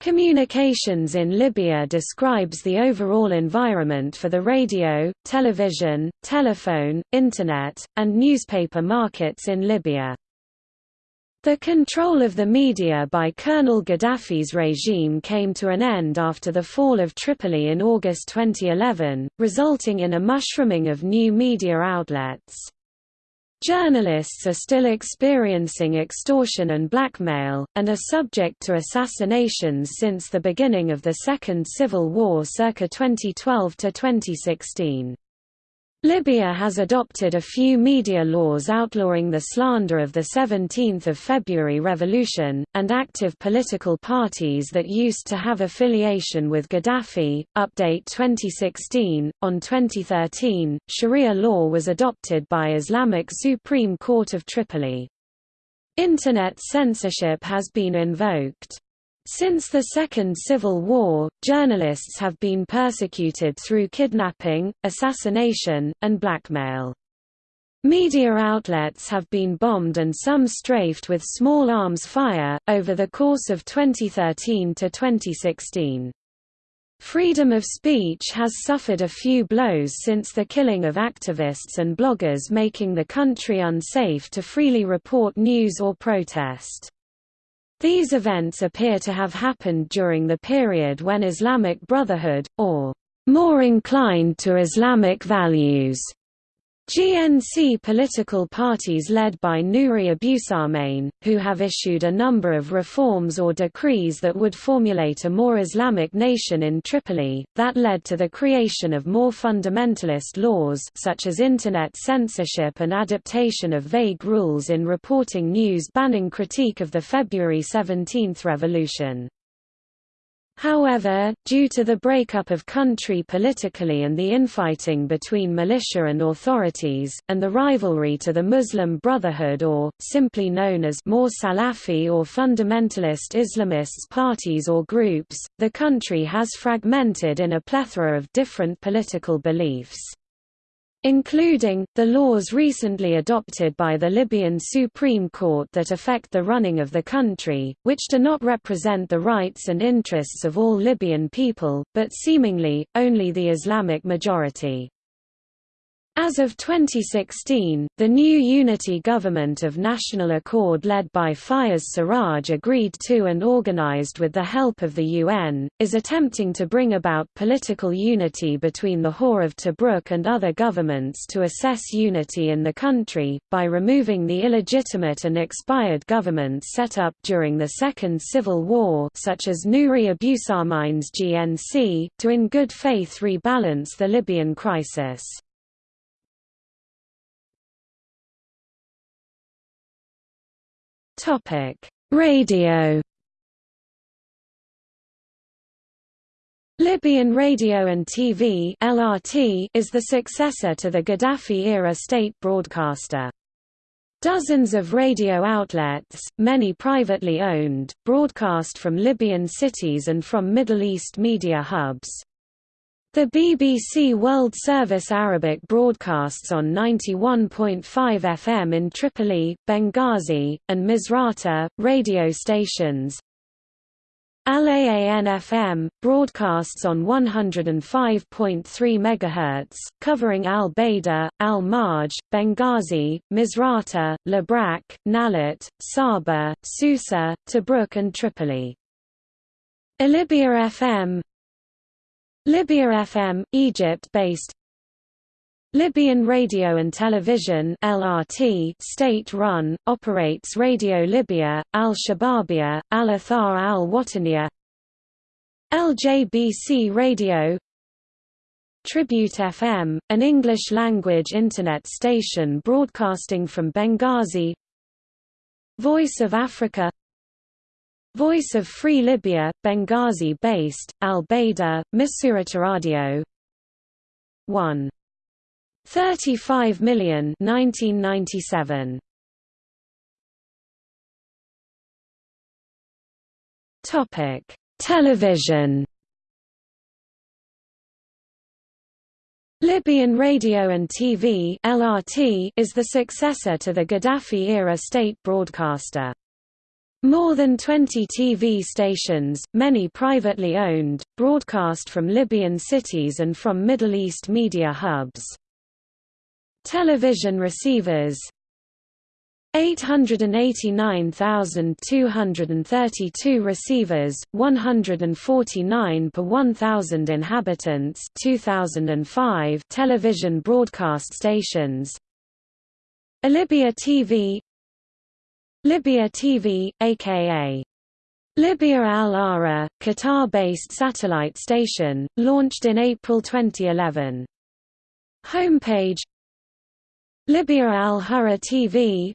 Communications in Libya describes the overall environment for the radio, television, telephone, Internet, and newspaper markets in Libya. The control of the media by Colonel Gaddafi's regime came to an end after the fall of Tripoli in August 2011, resulting in a mushrooming of new media outlets. Journalists are still experiencing extortion and blackmail, and are subject to assassinations since the beginning of the Second Civil War circa 2012 to 2016. Libya has adopted a few media laws outlawing the slander of the 17th of February revolution, and active political parties that used to have affiliation with Gaddafi. Update 2016 On 2013, Sharia law was adopted by Islamic Supreme Court of Tripoli. Internet censorship has been invoked. Since the Second Civil War, journalists have been persecuted through kidnapping, assassination, and blackmail. Media outlets have been bombed and some strafed with small arms fire, over the course of 2013 to 2016. Freedom of speech has suffered a few blows since the killing of activists and bloggers making the country unsafe to freely report news or protest. These events appear to have happened during the period when Islamic Brotherhood, or more inclined to Islamic values, GNC political parties led by Nouri Abusahmain, who have issued a number of reforms or decrees that would formulate a more Islamic nation in Tripoli, that led to the creation of more fundamentalist laws such as Internet censorship and adaptation of vague rules in reporting news banning critique of the February 17 revolution. However, due to the breakup of country politically and the infighting between militia and authorities, and the rivalry to the Muslim Brotherhood or, simply known as more Salafi or fundamentalist Islamists parties or groups, the country has fragmented in a plethora of different political beliefs including, the laws recently adopted by the Libyan Supreme Court that affect the running of the country, which do not represent the rights and interests of all Libyan people, but seemingly, only the Islamic majority. As of 2016, the new unity government of national accord led by Fayez Sarraj agreed to and organized with the help of the UN, is attempting to bring about political unity between the Hor of Tobruk and other governments to assess unity in the country, by removing the illegitimate and expired governments set up during the Second Civil War such as Nouri Abusahmain's GNC, to in good faith rebalance the Libyan crisis. Radio. Libyan Radio and TV (LRT) is the successor to the Gaddafi-era state broadcaster. Dozens of radio outlets, many privately owned, broadcast from Libyan cities and from Middle East media hubs. The BBC World Service Arabic broadcasts on 91.5 FM in Tripoli, Benghazi, and Misrata, radio stations. Al-Aan FM, broadcasts on 105.3 MHz, covering Al-Baida, Al-Marj, Benghazi, Misrata, Labrak, Nalut, Sabha, Susa, Tobruk and Tripoli. Alibya FM Libya FM, Egypt-based. Libyan Radio and Television LRT state-run, operates Radio Libya, Al-Shababia, Al-Athar al-Wataniya. LJBC Radio. Tribute FM, an English-language Internet station broadcasting from Benghazi. Voice of Africa Voice of Free Libya, Benghazi-based, Al-Baida, Misurata Radio 1. 35 million 1997. Topic: Television. Libyan Radio and TV (LRT) is the successor to the Gaddafi-era state broadcaster. More than 20 TV stations, many privately owned, broadcast from Libyan cities and from Middle East media hubs. Television receivers 889,232 receivers, 149 per 1,000 inhabitants 2005 television broadcast stations Libya TV Libya TV, aka Libya Al Ahrar, Qatar-based satellite station, launched in April 2011. Homepage Libya Al Hurra TV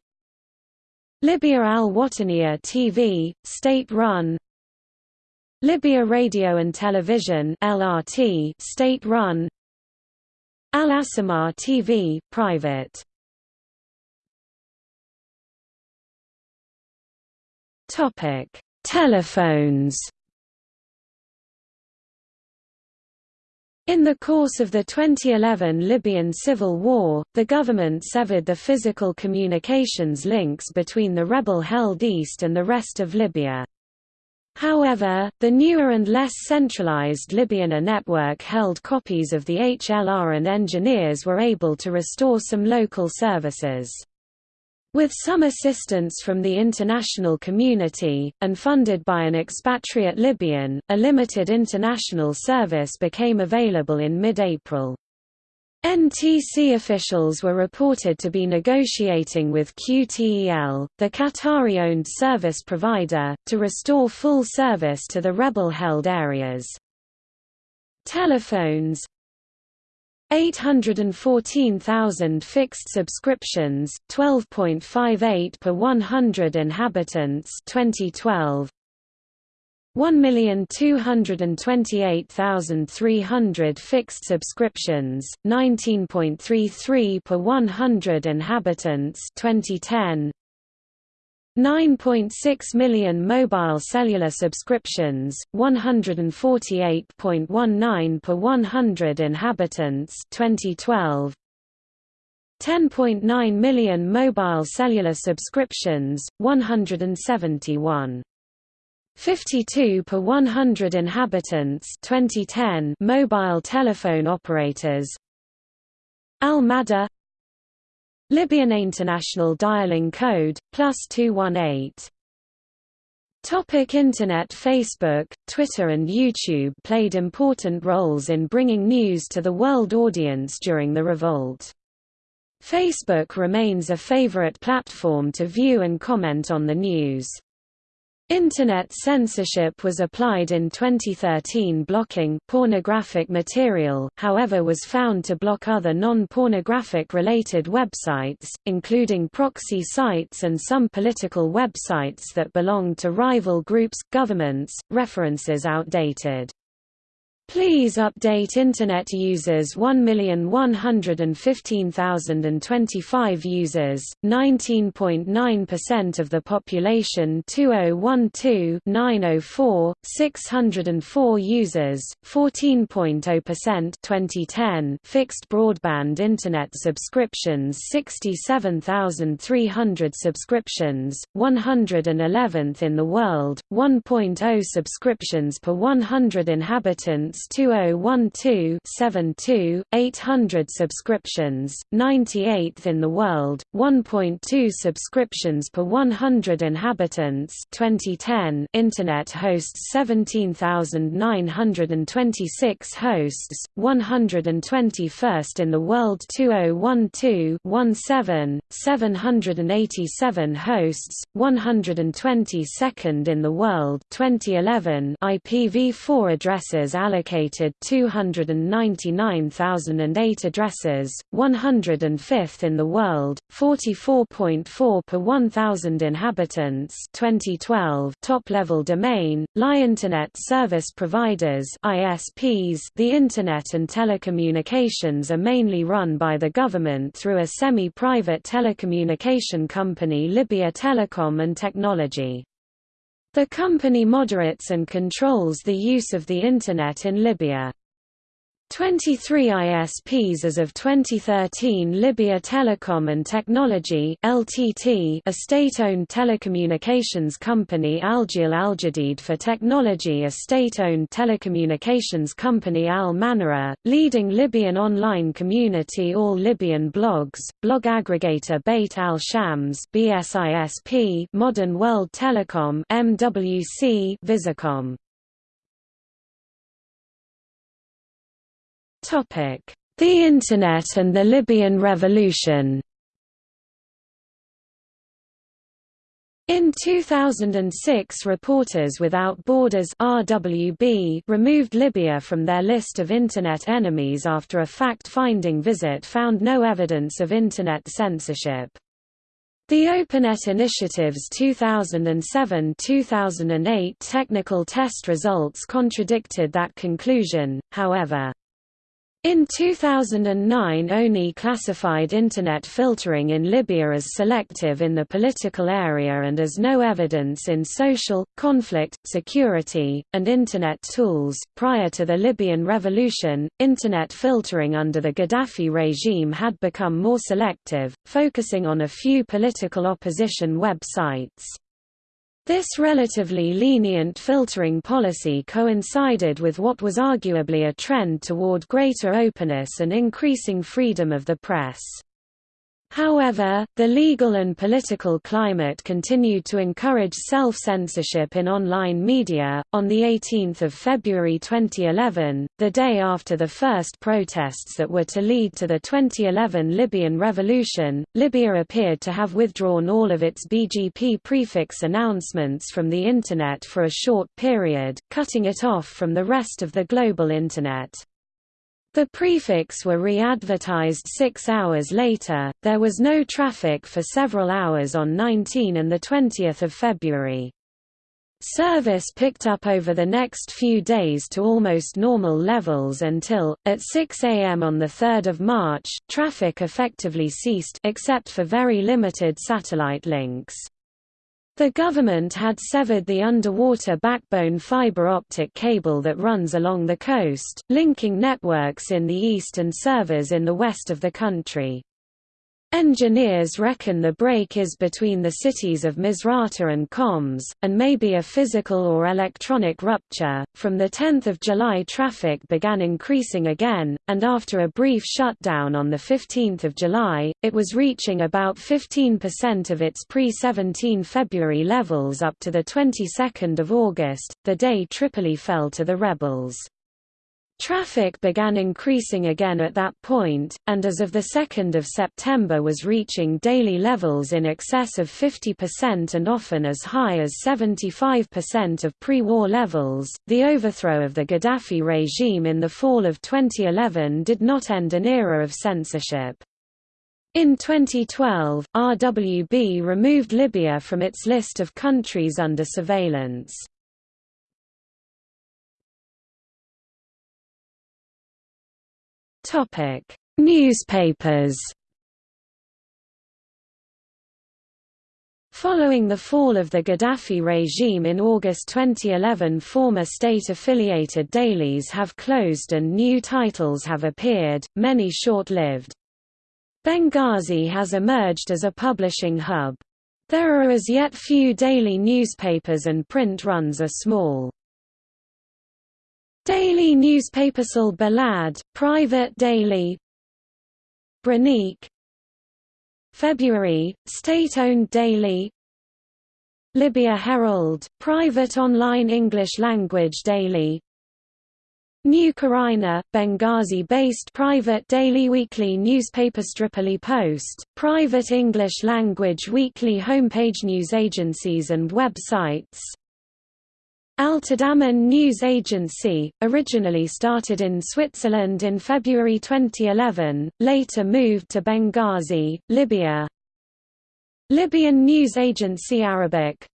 Libya Al Wataniya TV, state-run Libya Radio and Television LRT, state-run Al Asamar TV, private Topic: Telephones. In the course of the 2011 Libyan civil war, the government severed the physical communications links between the rebel-held east and the rest of Libya. However, the newer and less centralized Libyan network held copies of the HLR and engineers were able to restore some local services. With some assistance from the international community, and funded by an expatriate Libyan, a limited international service became available in mid-April. NTC officials were reported to be negotiating with QTEL, the Qatari-owned service provider, to restore full service to the rebel-held areas. Telephones, 814,000 fixed subscriptions, 12.58 per 100 inhabitants 2012. 1,228,300 fixed subscriptions, 19.33 per 100 inhabitants 2010. 9.6 million mobile cellular subscriptions, 148.19 per 100 inhabitants 2012. 10.9 million mobile cellular subscriptions, 171. 52 per 100 inhabitants 2010 mobile telephone operators Al-Madar Libyan International Dialing Code, plus 218. Topic Internet Facebook, Twitter and YouTube played important roles in bringing news to the world audience during the revolt. Facebook remains a favorite platform to view and comment on the news. Internet censorship was applied in 2013 blocking pornographic material however was found to block other non-pornographic related websites, including proxy sites and some political websites that belonged to rival groups, governments, references outdated. Please update Internet users 1,115,025 users, 19.9% of the population 2012-904, 604 users, 14.0% 2010 fixed broadband Internet subscriptions 67,300 subscriptions, 111th in the world, 1.0 subscriptions per 100 inhabitants 2012-72, 800 subscriptions, 98th in the world, 1.2 subscriptions per 100 inhabitants 2010 Internet hosts 17,926 hosts, 121st in the world 2012-17, 787 hosts, 122nd in the world 2011 IPv4 addresses allocated allocated 299,008 addresses, 105th in the world, 44.4 per 1,000 inhabitants 2012 top-level domain, LI Internet Service Providers ISPs The Internet and telecommunications are mainly run by the government through a semi-private telecommunication company Libya Telecom and Technology. The company moderates and controls the use of the Internet in Libya. 23 ISPs as of 2013 Libya Telecom and Technology LTT, a state-owned telecommunications company Algil Aljadid for Technology a state-owned telecommunications company Al Manara, leading Libyan online community All Libyan Blogs, blog aggregator Beit al-Shams BSISP Modern World Telecom MWC Visacom The Internet and the Libyan Revolution In 2006 Reporters Without Borders RWB removed Libya from their list of Internet enemies after a fact-finding visit found no evidence of Internet censorship. The OpenNet Initiative's 2007–2008 technical test results contradicted that conclusion, however. In 2009 ONI classified Internet filtering in Libya as selective in the political area and as no evidence in social, conflict, security, and Internet tools. Prior to the Libyan revolution, Internet filtering under the Gaddafi regime had become more selective, focusing on a few political opposition websites. This relatively lenient filtering policy coincided with what was arguably a trend toward greater openness and increasing freedom of the press. However, the legal and political climate continued to encourage self-censorship in online media. On the 18th of February 2011, the day after the first protests that were to lead to the 2011 Libyan revolution, Libya appeared to have withdrawn all of its BGP prefix announcements from the internet for a short period, cutting it off from the rest of the global internet. The prefix were re-advertised six hours later. There was no traffic for several hours on 19 and 20 February. Service picked up over the next few days to almost normal levels until, at 6 am on 3 March, traffic effectively ceased except for very limited satellite links. The government had severed the underwater backbone fiber optic cable that runs along the coast, linking networks in the east and servers in the west of the country. Engineers reckon the break is between the cities of Misrata and Khoms, and may be a physical or electronic rupture. From the 10th of July, traffic began increasing again, and after a brief shutdown on the 15th of July, it was reaching about 15% of its pre-17 February levels up to the 22nd of August, the day Tripoli fell to the rebels. Traffic began increasing again at that point, and as of 2 September was reaching daily levels in excess of 50% and often as high as 75% of pre-war levels. The overthrow of the Gaddafi regime in the fall of 2011 did not end an era of censorship. In 2012, RWB removed Libya from its list of countries under surveillance. Topic: Newspapers. Following the fall of the Gaddafi regime in August 2011 former state-affiliated dailies have closed and new titles have appeared, many short-lived. Benghazi has emerged as a publishing hub. There are as yet few daily newspapers and print runs are small. Daily newspaper Sal Balad, private daily. Branique February, state-owned daily. Libya Herald, private online English-language daily. New Quryna, Benghazi-based private daily weekly newspaper Tripoli Post, private English-language weekly homepage news agencies and websites Al-Tadammun News Agency, originally started in Switzerland in February 2011, later moved to Benghazi, Libya. Libyan News Agency Arabic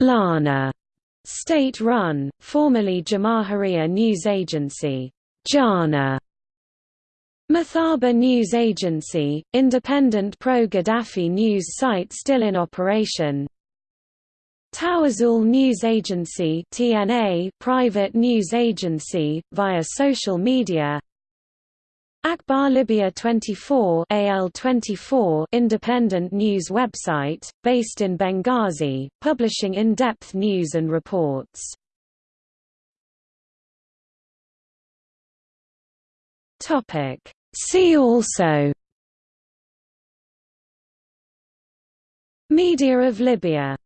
Lana, state-run, formerly Jamahiriya News Agency Jana. Mathaba News Agency, independent pro-Gaddafi news site still in operation Tawazul News Agency (TNA), private news agency via social media. Akhbar Libya 24 AL24 independent news website, based in Benghazi, publishing in-depth news and reports. See also Media of Libya